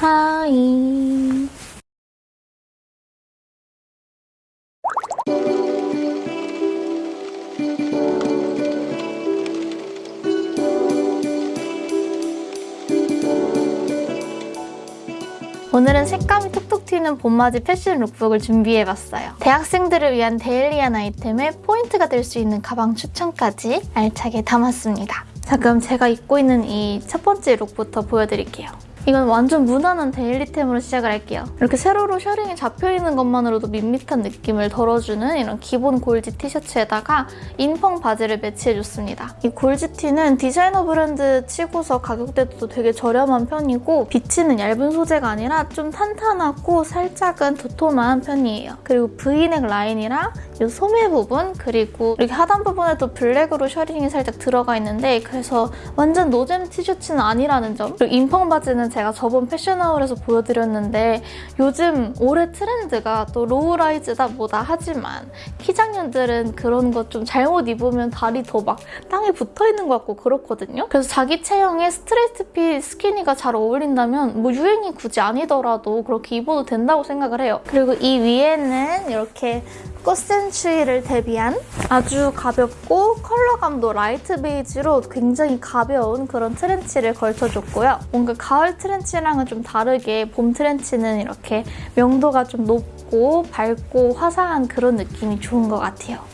Hi 오늘은 색감이 톡톡 튀는 봄맞이 패션 lookbook을 준비해봤어요. 대학생들을 위한 daily한 아이템에 포인트가 될 수 있는 가방 추천까지 알차게 담았습니다. 자 그럼 제가 입고 있는 이 첫 번째 look부터 보여드릴게요. 이건 완전 무난한 daily템으로 시작을 할게요. 이렇게 세로로 셔링이 잡혀있는 것만으로도 밋밋한 느낌을 덜어주는 이런 기본 골지 티셔츠에다가 인펑 바지를 매치해줬습니다. 이 골지 티는 디자이너 브랜드 치고서 가격대도 되게 저렴한 편이고 비치는 얇은 소재가 아니라 좀 탄탄하고 살짝은 도톰한 편이에요. 그리고 V넥 라인이랑 이 소매 부분 그리고 이렇게 하단 부분에도 블랙으로 셔링이 살짝 들어가 있는데 그래서 완전 노잼 티셔츠는 아니라는 점 그리고 인펑 바지는 제가 저번 패션 haul에서 보여드렸는데 요즘 올해 트렌드가 또 low-rise다 뭐다 하지만 키작녀들은 그런 거 좀 잘못 입으면 다리 더 막 땅에 붙어있는 것 같고 그렇거든요. 그래서 자기 체형에 straight fit skinny가 잘 어울린다면 뭐 유행이 굳이 아니더라도 그렇게 입어도 된다고 생각을 해요. 그리고 이 위에는 이렇게 꽃샘추위를 대비한 아주 가볍고 컬러감도 light 베이지로 굉장히 가벼운 그런 트렌치를 걸쳐줬고요. 뭔가 가을 트렌치랑은 좀 다르게 봄 트렌치는 이렇게 명도가 좀 높고 밝고 화사한 그런 느낌이 좋은 것 같아요.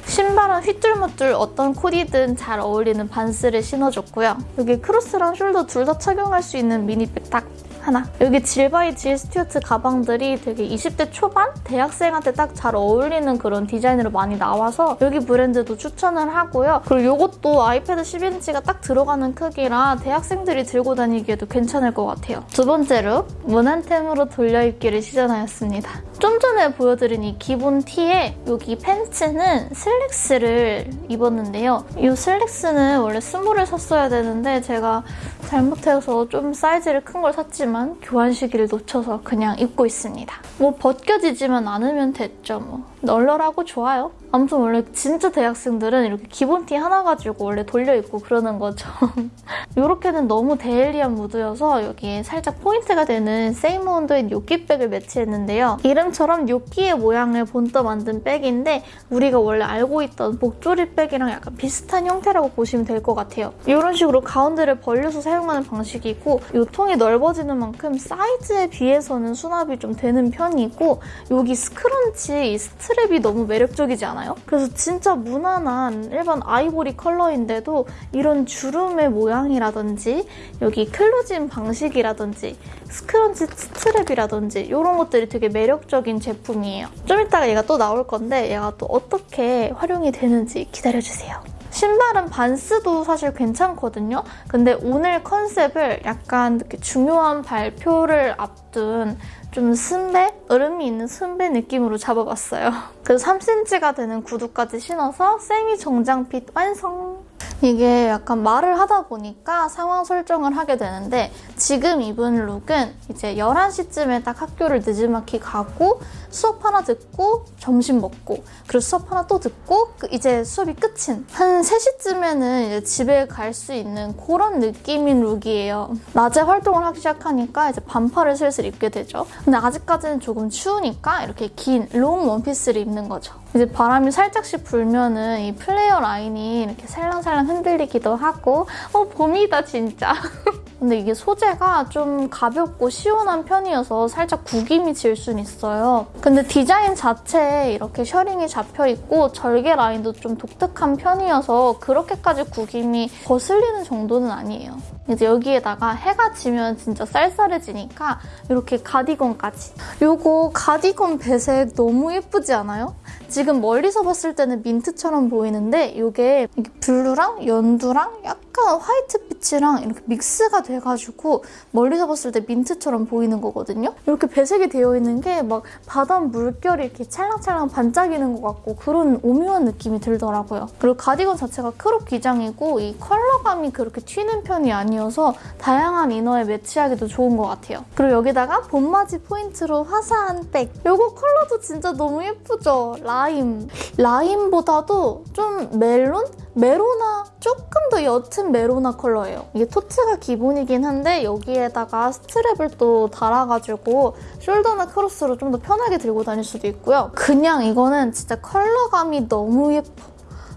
신발은 휘뚤마뚤 어떤 코디든 잘 어울리는 반스를 신어줬고요. 여기 크로스랑 shoulder 둘 다 착용할 수 있는 mini bag 딱 하나. 여기 질바이 질 스튜어트 가방들이 되게 20대 초반? 대학생한테 딱 잘 어울리는 그런 디자인으로 많이 나와서 여기 브랜드도 추천을 하고요. 그리고 이것도 아이패드 11인치가 딱 들어가는 크기라 대학생들이 들고 다니기에도 괜찮을 것 같아요. 두 번째 look, 무난템으로 돌려입기를 시전하였습니다. 좀 전에 보여드린 이 기본 티에 여기 팬츠는 슬랙스를 입었는데요. 이 슬랙스는 원래 small을 샀어야 되는데 제가 잘못해서 좀 사이즈를 큰 걸 샀지만 교환 시기를 놓쳐서 그냥 입고 있습니다. 뭐 벗겨지지만 않으면 됐죠 뭐. 널널하고 좋아요. 아무튼 원래 진짜 대학생들은 이렇게 기본 티 하나 가지고 원래 돌려 입고 그러는 거죠. 이렇게는 너무 daily한 무드여서 여기에 살짝 포인트가 되는 사모온도의 뇨끼백을 매치했는데요. 이름처럼 뇨끼의 모양을 본떠 만든 백인데 우리가 원래 알고 있던 복조리 백이랑 약간 비슷한 형태라고 보시면 될 것 같아요. 이런 식으로 가운데를 벌려서 사용하는 방식이고 이 통이 넓어지는 만큼 사이즈에 비해서는 수납이 좀 되는 편이고 여기 scrunchie 이 strap이 너무 매력적이지 않아요? 그래서 진짜 무난한 일반 아이보리 컬러인데도 이런 주름의 모양이라든지 여기 closing 방식이라든지 scrunchie strap이라든지 이런 것들이 되게 매력적인 제품이에요. 좀 이따가 얘가 또 나올 건데 얘가 또 어떻게 활용이 되는지 기다려주세요. 신발은 반스도 사실 괜찮거든요. 근데 오늘 컨셉을 약간 이렇게 중요한 발표를 앞둔 좀 선배? 으른미 있는 선배 느낌으로 잡아봤어요. 그래서 3cm가 되는 구두까지 신어서 세미 정장핏 완성! 이게 약간 말을 하다 보니까 상황 설정을 하게 되는데 지금 입은 look은 이제 11시쯤에 딱 학교를 늦지막히 가고 수업 하나 듣고 점심 먹고 그리고 수업 하나 또 듣고 그 이제 수업이 끝인 한 3시쯤에는 이제 집에 갈 수 있는 그런 느낌인 look이에요. 낮에 활동을 하기 시작하니까 이제 반팔을 슬슬 입게 되죠. 근데 아직까지는 조금 추우니까 이렇게 긴 long 원피스를 입는 거죠. 이제 바람이 살짝씩 불면은 이 플레어 라인이 이렇게 살랑살랑 흔들리기도 하고 어 봄이다 진짜. 근데 이게 소재가 좀 가볍고 시원한 편이어서 살짝 구김이 질 순 있어요. 근데 디자인 자체에 이렇게 셔링이 잡혀있고 절개 라인도 좀 독특한 편이어서 그렇게까지 구김이 거슬리는 정도는 아니에요. 이제 여기에다가 해가 지면 진짜 쌀쌀해지니까 이렇게 가디건까지. 이거 가디건 배색 너무 예쁘지 않아요? 지금 멀리서 봤을 때는 민트처럼 보이는데 이게 블루랑 연두랑 약간 화이트빛이랑 이렇게 mix가 돼가지고 멀리서 봤을 때 민트처럼 보이는 거거든요. 이렇게 배색이 되어 있는 게 막 바다 물결이 이렇게 찰랑찰랑 반짝이는 것 같고 그런 오묘한 느낌이 들더라고요. 그리고 가디건 자체가 crop 기장이고 이 컬러감이 그렇게 튀는 편이 아니에요. 아니어서 다양한 이너에 매치하기도 좋은 것 같아요. 그리고 여기다가 봄맞이 포인트로 화사한 백. 이거 컬러도 진짜 너무 예쁘죠? 라임. 라임보다도 좀 멜론? 메로나 조금 더 옅은 메로나 컬러예요. 이게 tote가 기본이긴 한데 여기에다가 strap을 또 달아가지고 shoulder나 크로스로 좀 더 편하게 들고 다닐 수도 있고요. 그냥 이거는 진짜 컬러감이 너무 예뻐.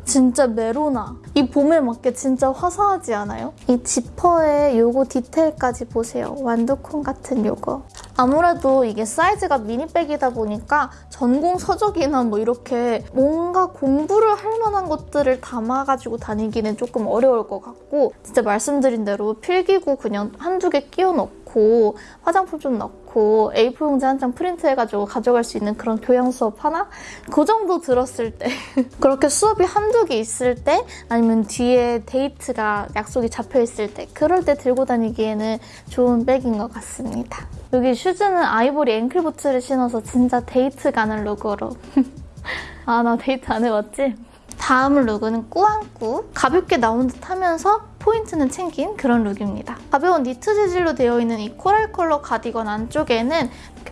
진짜 메로나. 이 봄에 맞게 진짜 화사하지 않아요? 이 지퍼의 요거 디테일까지 보세요. 완두콩 같은 요거. 아무래도 이게 사이즈가 mini bag이다 보니까 전공 서적이나 뭐 이렇게 뭔가 공부를 할 만한 것들을 담아가지고 다니기는 조금 어려울 것 같고 진짜 말씀드린 대로 필기구 그냥 한두 개 끼워 넣고 화장품 좀 넣고 A4 용지 한 장 프린트해가지고 가져갈 수 있는 그런 교양 수업 하나? 그 정도 들었을 때 그렇게 수업이 한두 개 있을 때 아니면 뒤에 데이트가 약속이 잡혀 있을 때 그럴 때 들고 다니기에는 좋은 백인 것 같습니다. 여기 슈즈는 아이보리 앵클부츠를 신어서 진짜 데이트 가는 look으로 아 나 데이트 안 해봤지? 다음 look은 꾸안꾸 가볍게 나온 듯 하면서 포인트는 챙긴 그런 look입니다. 가벼운 니트 재질로 되어 있는 이 coral 컬러 가디건 안쪽에는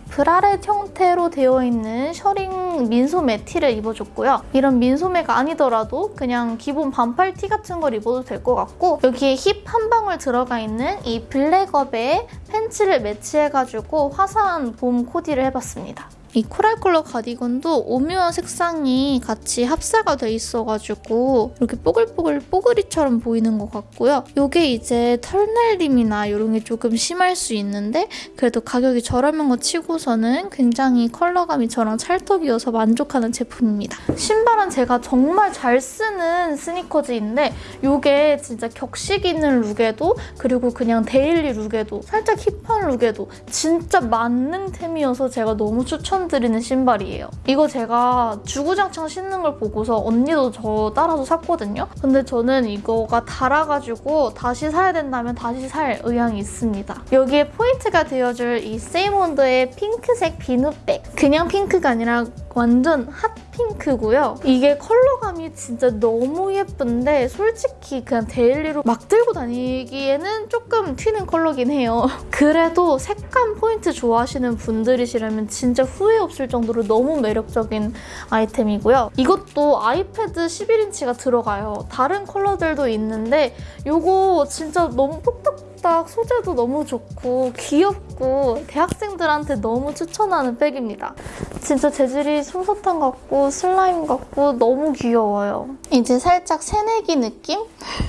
브라렛 형태로 되어 있는 셔링 민소매 티를 입어줬고요. 이런 민소매가 아니더라도 그냥 기본 반팔 티 같은 걸 입어도 될 것 같고 여기에 힙 한 방울 들어가 있는 이 블랙업의 팬츠를 매치해가지고 화사한 봄 코디를 해봤습니다. 이 coral 컬러 가디건도 오묘한 색상이 같이 합사가 돼 있어가지고 이렇게 뽀글뽀글 뽀글이처럼 보이는 것 같고요. 이게 이제 털날림이나 이런 게 조금 심할 수 있는데 그래도 가격이 저렴한 거 치고서는 굉장히 컬러감이 저랑 찰떡이어서 만족하는 제품입니다. 신발은 제가 정말 잘 쓰는 스니커즈인데 이게 진짜 격식 있는 look에도 그리고 그냥 daily look에도 살짝 hip한 look에도 진짜 만능템이어서 제가 너무 추천 추천드리는 신발이에요. 이거 제가 주구장창 신는 걸 보고서 언니도 저 따라서 샀거든요. 근데 저는 이거가 닳아가지고 다시 사야 된다면 다시 살 의향이 있습니다. 여기에 포인트가 되어줄 이 세이몬도의 핑크색 비누백. 그냥 핑크가 아니라 완전 hot pink고요. 이게 컬러감이 진짜 너무 예쁜데 솔직히 그냥 daily로 막 들고 다니기에는 조금 튀는 컬러긴 해요. 그래도 색감 포인트 좋아하시는 분들이시라면 진짜 후회 없을 정도로 너무 매력적인 아이템이고요. 이것도 아이패드 11인치가 들어가요. 다른 컬러들도 있는데 이거 진짜 너무 톡톡 딱 소재도 너무 좋고 귀엽고 대학생들한테 너무 추천하는 백입니다. 진짜 재질이 솜사탕 같고 슬라임 같고 너무 귀여워요. 이제 살짝 새내기 느낌?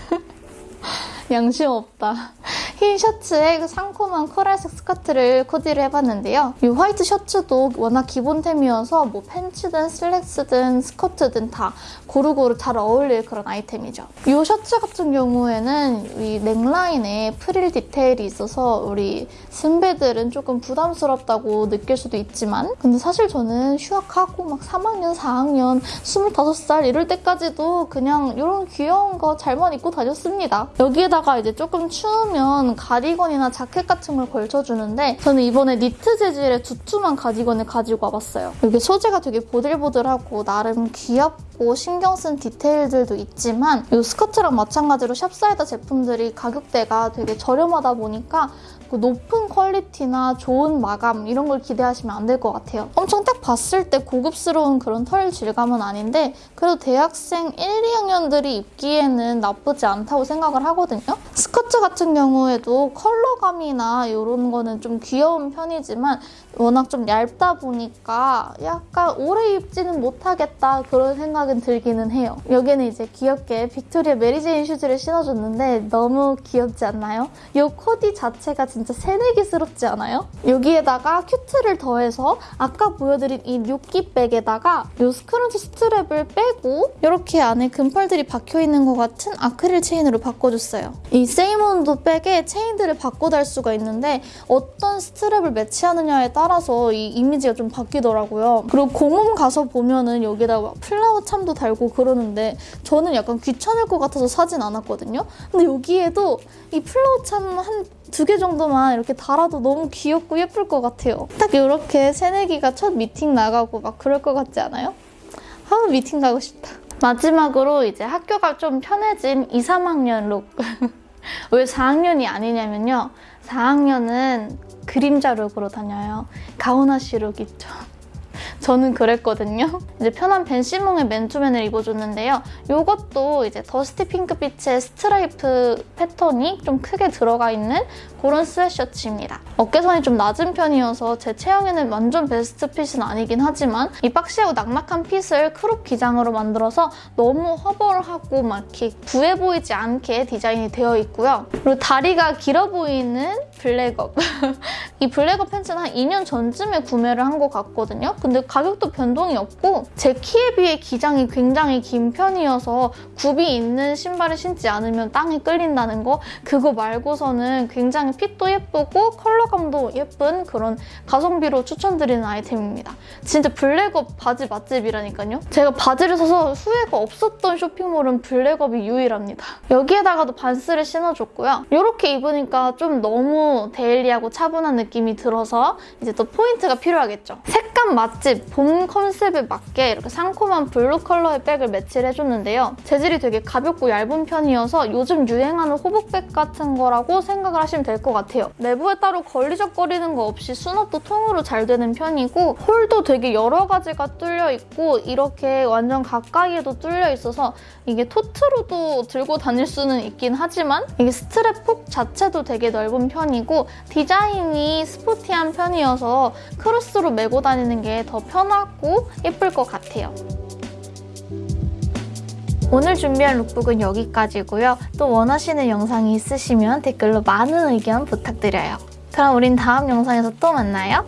양심 없다. 흰 셔츠에 그 상콤한 coral색 스커트를 코디를 해봤는데요. 이 화이트 셔츠도 워낙 기본템이어서 뭐 팬츠든 슬랙스든 스커트든 다 고루고루 잘 어울릴 그런 아이템이죠. 이 셔츠 같은 경우에는 이 넥라인에 프릴 디테일이 있어서 우리 선배들은 조금 부담스럽다고 느낄 수도 있지만 근데 사실 저는 휴학하고 막 3학년, 4학년, 25살 이럴 때까지도 그냥 이런 귀여운 거 잘만 입고 다녔습니다. 여기에다가 이제 조금 추우면 가디건이나 자켓 같은 걸 걸쳐주는데 저는 이번에 니트 재질의 두툼한 가디건을 가지고 와봤어요. 이게 소재가 되게 보들보들하고 나름 귀엽고 신경 쓴 디테일들도 있지만 이 스커트랑 마찬가지로 샵사이다 제품들이 가격대가 되게 저렴하다 보니까 그 높은 퀄리티나 좋은 마감 이런 걸 기대하시면 안 될 것 같아요. 엄청 딱 봤을 때 고급스러운 그런 털 질감은 아닌데 그래도 대학생 1, 2학년들이 입기에는 나쁘지 않다고 생각을 하거든요. 스커트 같은 경우에도 컬러감이나 이런 거는 좀 귀여운 편이지만 워낙 좀 얇다 보니까 약간 오래 입지는 못하겠다 그런 생각은 들기는 해요. 여기는 이제 귀엽게 빅토리아 Mary Jane 슈즈를 신어줬는데 너무 귀엽지 않나요? 이 코디 자체가 진짜 새내기스럽지 않아요? 여기에다가 cute를 더해서 아까 보여드린 이 뇨끼백에다가 이 scrunchie strap을 빼고 이렇게 안에 금펄들이 박혀있는 것 같은 아크릴 체인으로 바꿔줬어요. 이 세이몬도 백에 체인들을 바꿔 달 수가 있는데 어떤 strap을 매치하느냐에 따라 따라서 이 이미지가 좀 바뀌더라고요. 그리고 공홈 가서 보면은 여기다가 flower charm도 달고 그러는데 저는 약간 귀찮을 것 같아서 사진 않았거든요. 근데 여기에도 이 flower charm 한 두 개 정도만 이렇게 달아도 너무 귀엽고 예쁠 것 같아요. 딱 이렇게 새내기가 첫 미팅 나가고 막 그럴 것 같지 않아요? 아 미팅 가고 싶다. 마지막으로 이제 학교가 좀 편해진 2, 3학년 look. 왜 4학년이 아니냐면요. 4학년은 그림자 look으로 다녀요. 가오나시 look 있죠. 저는 그랬거든요. 이제 편한 벤시몽의 맨투맨을 입어줬는데요. 이것도 이제 dusty 핑크빛의 스트라이프 패턴이 좀 크게 들어가 있는 그런 스웨셔츠입니다. 어깨선이 좀 낮은 편이어서 제 체형에는 완전 best fit은 아니긴 하지만 이 boxy하고 낙낙한 fit을 crop 기장으로 만들어서 너무 허벌하고 막 이렇게 부해 보이지 않게 디자인이 되어 있고요. 그리고 다리가 길어 보이는 블랙업. 이 블랙업 팬츠는 한 2년 전쯤에 구매를 한 것 같거든요. 근데 가격도 변동이 없고 제 키에 비해 기장이 굉장히 긴 편이어서 굽이 있는 신발을 신지 않으면 땅에 끌린다는 거 그거 말고서는 굉장히 fit도 예쁘고 컬러감도 예쁜 그런 가성비로 추천드리는 아이템입니다. 진짜 블랙업 바지 맛집이라니까요. 제가 바지를 사서 후회가 없었던 쇼핑몰은 블랙업이 유일합니다. 여기에다가도 반스를 신어줬고요. 이렇게 입으니까 좀 너무 daily하고 차분한 느낌이 들어서 이제 또 포인트가 필요하겠죠. 색감 맛집, 봄 컨셉에 맞게 이렇게 상콤한 블루 컬러의 백을 매치를 해줬는데요. 재질이 되게 가볍고 얇은 편이어서 요즘 유행하는 hobo bag 같은 거라고 생각을 하시면 될 것 같아요. 내부에 따로 걸리적거리는 거 없이 수납도 통으로 잘 되는 편이고 홀도 되게 여러 가지가 뚫려 있고 이렇게 완전 가까이에도 뚫려 있어서 이게 tote로도 들고 다닐 수는 있긴 하지만 이게 스트랩 폭 자체도 되게 넓은 편이고 디자인이 sporty한 편이어서 크로스로 메고 다니는 게 더 편하고 예쁠 것 같아요. 오늘 준비한 룩북은 여기까지고요. 또 원하시는 영상이 있으시면 댓글로 많은 의견 부탁드려요. 그럼 우린 다음 영상에서 또 만나요.